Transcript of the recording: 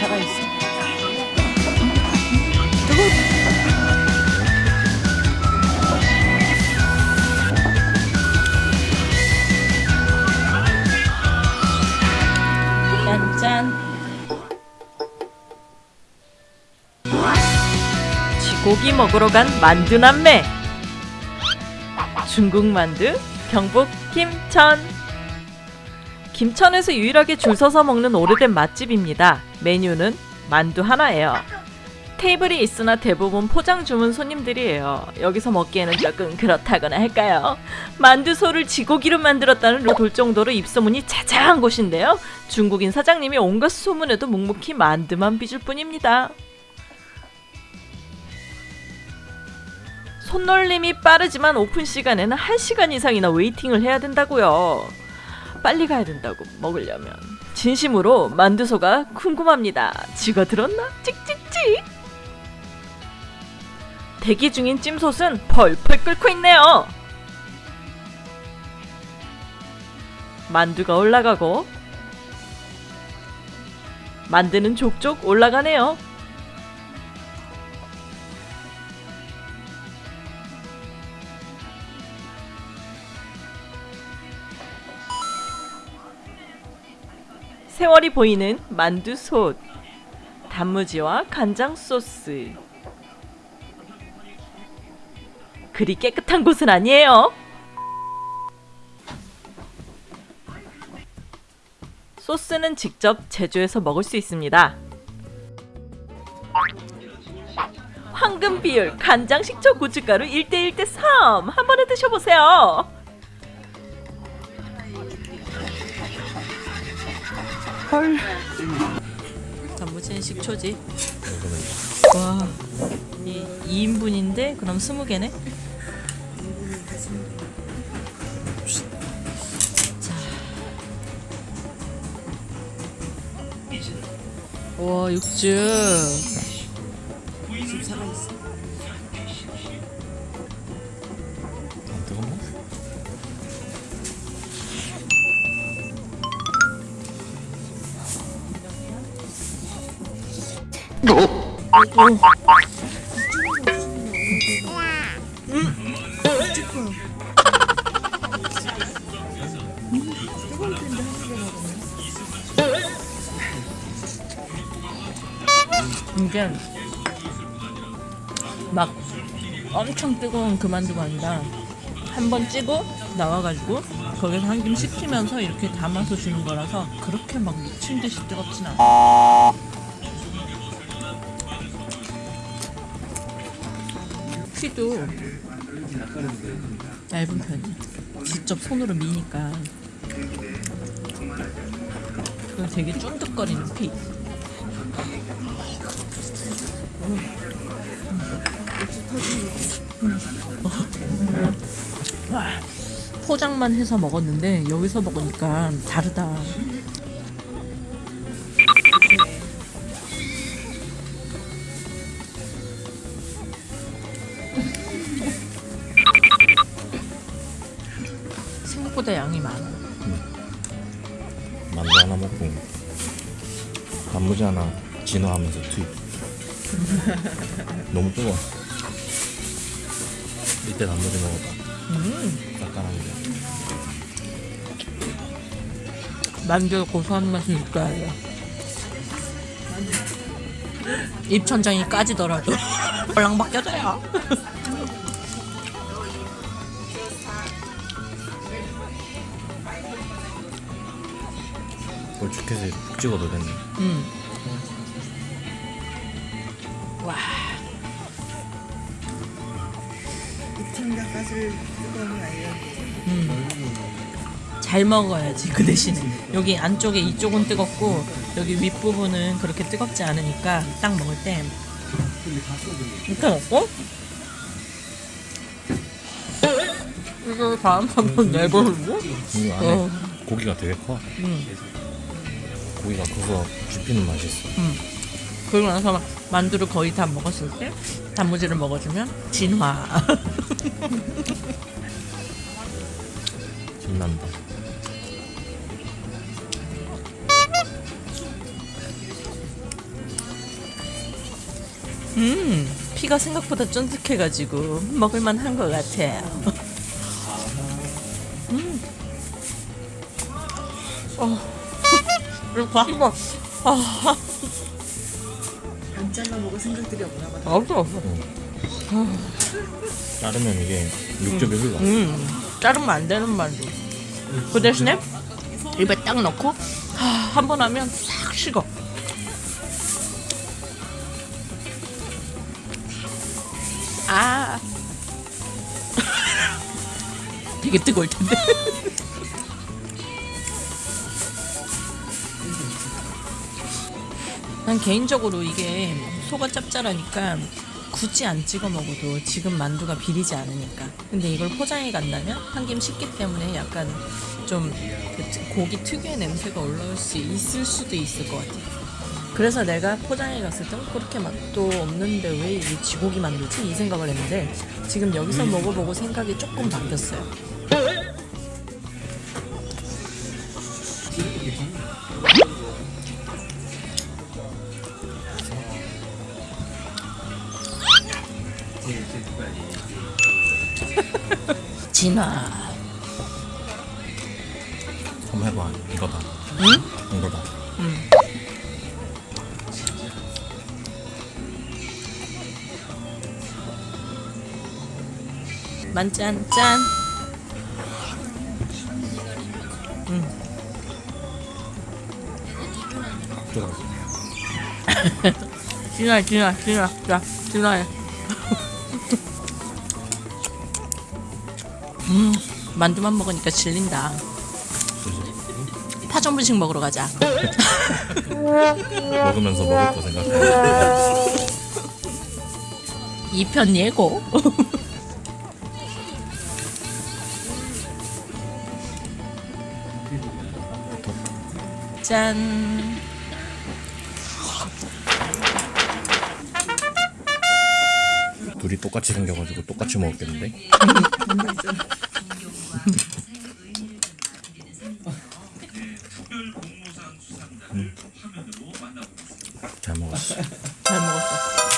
살아있어. 짠짠. 쥐고기 먹으러 간 만두 남매. 중국 만두, 경북 김천. 김천에서 유일하게 줄 서서 먹는 오래된 맛집입니다. 메뉴는 만두 하나예요. 테이블이 있으나 대부분 포장 주문 손님들이에요. 여기서 먹기에는 조금 그렇다거나 할까요? 만두소를 쥐고기로 만들었다는 돌 정도로 입소문이 자자한 곳인데요. 중국인 사장님이 온갖 소문에도 묵묵히 만두만 빚을 뿐입니다. 손놀림이 빠르지만 오픈 시간에는 1시간 이상이나 waiting을 해야 된다고요. 빨리 가야 된다고 먹으려면 진심으로 만두소가 궁금합니다. 쥐가 들었나? 찍찍찍. 대기 중인 찜솥은 펄펄 끓고 있네요. 만두가 올라가고 만드는 족족 올라가네요. 세월이 보이는 만두솥 단무지와 간장 소스. 그리 깨끗한 곳은 아니에요. 소스는 직접 제조해서 먹을 수 있습니다. 황금 비율 간장 식초 고춧가루 1대1 대3 한 번에 드셔보세요 헐. 단무지는 식초지. 와 이, 2인분인데 그럼 20개네? 자. 와 육즙 이게 막 엄청 뜨거운 그 만두가 아니라 한번 찌고 나와가지고 거기서 한 김 식히면서 이렇게 담아서 주는 거라서 그렇게 막 미친 듯이 뜨겁진 않아. 피도 얇은 편이야. 직접 손으로 미니까. 그거 되게 쫀득거리는 피. 와, 포장만 해서 먹었는데 여기서 먹으니까 다르다. 생각보다 양이 많아. 만두 하나 먹고 단무지 하나 진화하면서 투입. 너무 뜨거워. 이때 단무지 먹어봐 음, 짭짤한데 만두의 고소한 맛이 돼. 입천장이 까지더라도. 벌랑 벗겨져요. 걸쭉해서 푹 찍어도 되네. 음. 와, 뜨거우면 알려. 잘 먹어야지 그 대신에. 여기 안쪽에 이쪽은 뜨겁고 여기 윗 부분은 그렇게 뜨겁지 않으니까 딱 먹을 때. 이렇게 먹고 이거 다음 한번 내보고 이 안에 어. 고기가 되게 커. 음. 고기가 커서 씹히는 맛이 있어. 그러고 나서 막 만두를 거의 다 먹었을 때 단무지를 먹어주면 진화. 신난다. 음, 피가 생각보다 쫀득해가지고 먹을만한 것 같아요. 한번 아, 안 잘라 먹을 생각들이 없나 봐. 없어 없어. 자르면 이게 육즙이 흘러. 음, 자르면 안 되는 말도. 그 대신에 입에 딱 넣고 한 번 하면 싹 식어. 아, 되게 뜨거울 텐데. 난 개인적으로 이게 소가 짭짤하니까 굳이 안 찍어 먹어도 지금 만두가 비리지 않으니까. 근데 이걸 포장해 간다면 한김 식기 때문에 약간 좀그 고기 특유의 냄새가 올라올 수 있을 수도 있을 것 같아. 그래서 내가 포장해 갔을 땐 그렇게 맛도 없는데 왜 이게 쥐고기 만두지? 이 생각을 했는데 지금 여기서 먹어보고 생각이 조금 바뀌었어요. 진아. 한번 해봐. 이거다. 응? 이거다. 만짠 짠. 뜨거워. 진아 진아 진아 자 진아해. 음 만두만 먹으니까 질린다. 파전분식 먹으러 가자. 먹으면서 먹을 거 생각해. 2편 예고. 짠. 둘이 똑같이 생겨가지고 똑같이 먹었겠는데? 음. 잘 먹었어. 잘 먹었어.